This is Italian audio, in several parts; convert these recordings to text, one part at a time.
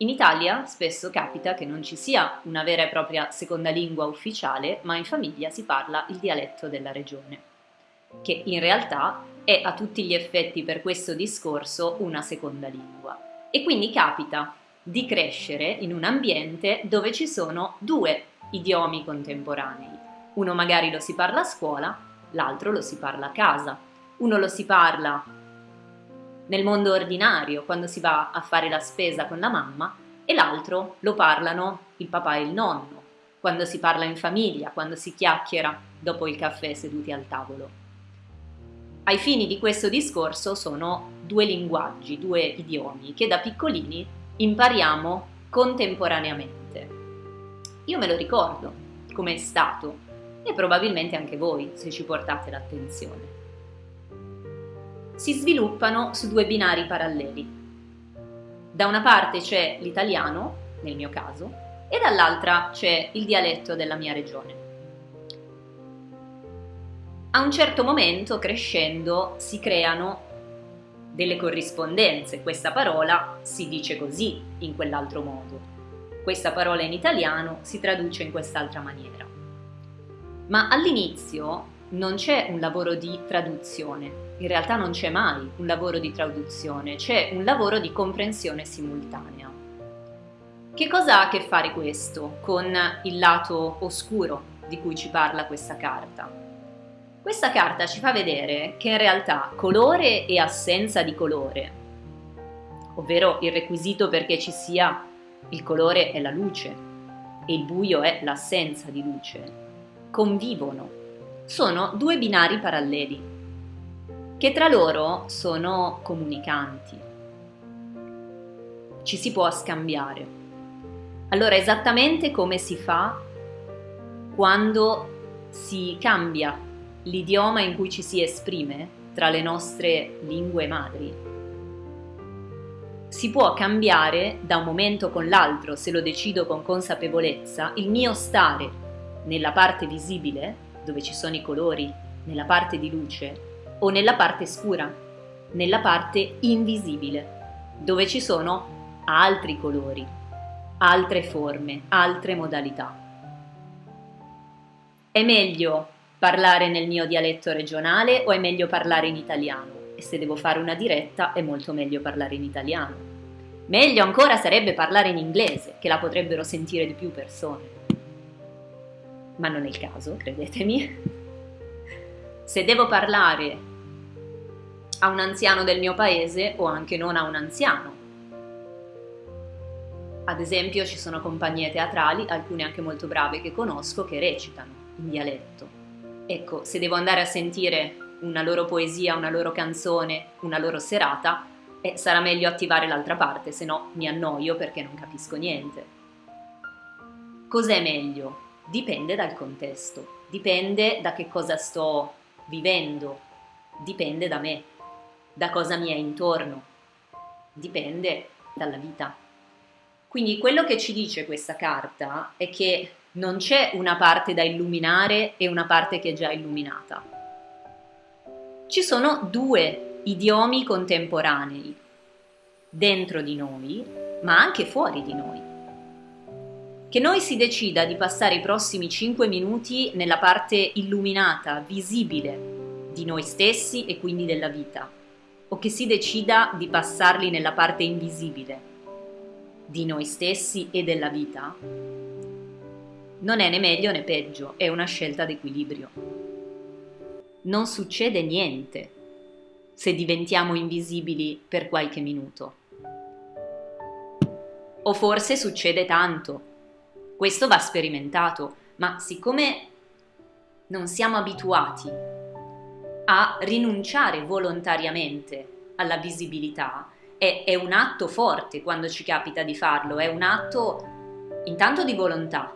In Italia spesso capita che non ci sia una vera e propria seconda lingua ufficiale, ma in famiglia si parla il dialetto della regione, che in realtà è a tutti gli effetti per questo discorso una seconda lingua. E quindi capita di crescere in un ambiente dove ci sono due idiomi contemporanei. Uno magari lo si parla a scuola, l'altro lo si parla a casa. Uno lo si parla nel mondo ordinario, quando si va a fare la spesa con la mamma, e l'altro lo parlano il papà e il nonno, quando si parla in famiglia, quando si chiacchiera dopo il caffè seduti al tavolo. Ai fini di questo discorso sono due linguaggi, due idiomi che da piccolini impariamo contemporaneamente. Io me lo ricordo come è stato e probabilmente anche voi se ci portate l'attenzione si sviluppano su due binari paralleli. Da una parte c'è l'italiano, nel mio caso, e dall'altra c'è il dialetto della mia regione. A un certo momento, crescendo, si creano delle corrispondenze. Questa parola si dice così, in quell'altro modo. Questa parola in italiano si traduce in quest'altra maniera. Ma all'inizio non c'è un lavoro di traduzione, in realtà non c'è mai un lavoro di traduzione, c'è un lavoro di comprensione simultanea. Che cosa ha a che fare questo con il lato oscuro di cui ci parla questa carta? Questa carta ci fa vedere che in realtà colore e assenza di colore, ovvero il requisito perché ci sia il colore è la luce e il buio è l'assenza di luce, convivono, sono due binari paralleli che tra loro sono comunicanti. Ci si può scambiare. Allora, esattamente come si fa quando si cambia l'idioma in cui ci si esprime tra le nostre lingue madri. Si può cambiare da un momento con l'altro, se lo decido con consapevolezza, il mio stare nella parte visibile, dove ci sono i colori, nella parte di luce, o nella parte scura, nella parte invisibile, dove ci sono altri colori, altre forme, altre modalità. È meglio parlare nel mio dialetto regionale o è meglio parlare in italiano? E se devo fare una diretta è molto meglio parlare in italiano. Meglio ancora sarebbe parlare in inglese, che la potrebbero sentire di più persone. Ma non è il caso, credetemi. Se devo parlare a un anziano del mio paese o anche non a un anziano. Ad esempio ci sono compagnie teatrali, alcune anche molto brave che conosco, che recitano in dialetto. Ecco, se devo andare a sentire una loro poesia, una loro canzone, una loro serata, eh, sarà meglio attivare l'altra parte, se no mi annoio perché non capisco niente. Cos'è meglio? Dipende dal contesto, dipende da che cosa sto vivendo, dipende da me da cosa mi è intorno, dipende dalla vita. Quindi quello che ci dice questa carta è che non c'è una parte da illuminare e una parte che è già illuminata. Ci sono due idiomi contemporanei dentro di noi, ma anche fuori di noi. Che noi si decida di passare i prossimi 5 minuti nella parte illuminata, visibile di noi stessi e quindi della vita, o che si decida di passarli nella parte invisibile di noi stessi e della vita, non è né meglio né peggio, è una scelta d'equilibrio. Non succede niente se diventiamo invisibili per qualche minuto. O forse succede tanto. Questo va sperimentato, ma siccome non siamo abituati a rinunciare volontariamente alla visibilità. È, è un atto forte quando ci capita di farlo, è un atto intanto di volontà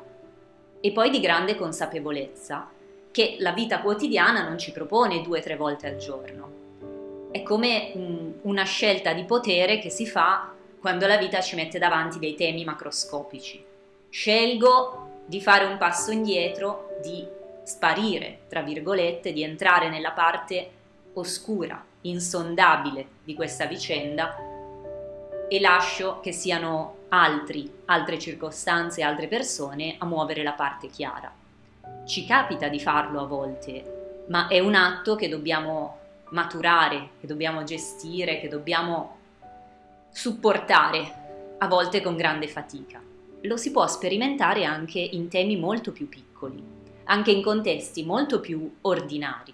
e poi di grande consapevolezza che la vita quotidiana non ci propone due o tre volte al giorno. È come una scelta di potere che si fa quando la vita ci mette davanti dei temi macroscopici. Scelgo di fare un passo indietro, di sparire, tra virgolette, di entrare nella parte oscura, insondabile di questa vicenda e lascio che siano altri, altre circostanze, altre persone a muovere la parte chiara. Ci capita di farlo a volte, ma è un atto che dobbiamo maturare, che dobbiamo gestire, che dobbiamo supportare, a volte con grande fatica. Lo si può sperimentare anche in temi molto più piccoli, anche in contesti molto più ordinari,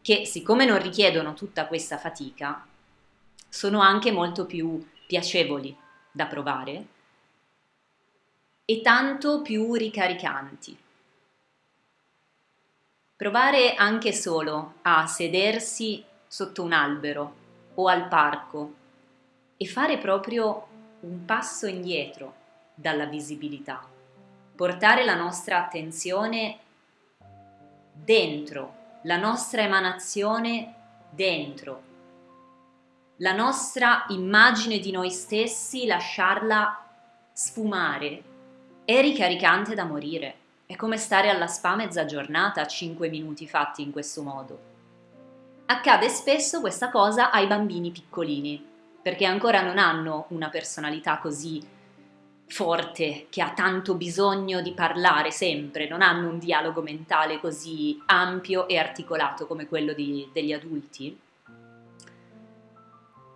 che siccome non richiedono tutta questa fatica, sono anche molto più piacevoli da provare e tanto più ricaricanti. Provare anche solo a sedersi sotto un albero o al parco e fare proprio un passo indietro dalla visibilità, portare la nostra attenzione dentro, la nostra emanazione dentro, la nostra immagine di noi stessi, lasciarla sfumare è ricaricante da morire. È come stare alla spa mezza giornata a 5 minuti fatti in questo modo. Accade spesso questa cosa ai bambini piccolini, perché ancora non hanno una personalità così forte, che ha tanto bisogno di parlare sempre, non hanno un dialogo mentale così ampio e articolato come quello di, degli adulti.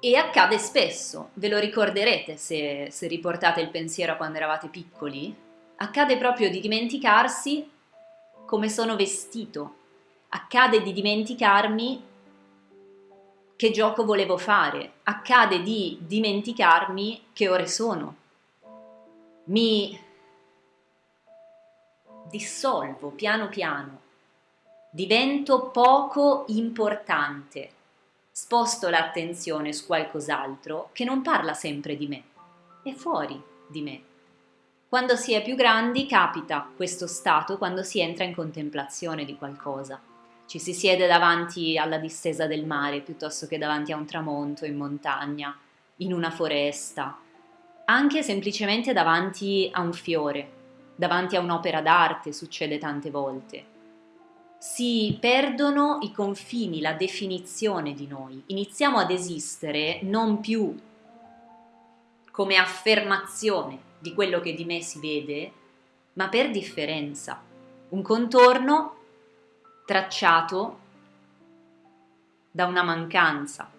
E accade spesso, ve lo ricorderete se, se riportate il pensiero a quando eravate piccoli, accade proprio di dimenticarsi come sono vestito, accade di dimenticarmi che gioco volevo fare, accade di dimenticarmi che ore sono. Mi dissolvo piano piano, divento poco importante sposto l'attenzione su qualcos'altro che non parla sempre di me, è fuori di me. Quando si è più grandi capita questo stato quando si entra in contemplazione di qualcosa. Ci si siede davanti alla distesa del mare piuttosto che davanti a un tramonto in montagna, in una foresta, anche semplicemente davanti a un fiore, davanti a un'opera d'arte succede tante volte si perdono i confini, la definizione di noi. Iniziamo ad esistere non più come affermazione di quello che di me si vede, ma per differenza. Un contorno tracciato da una mancanza,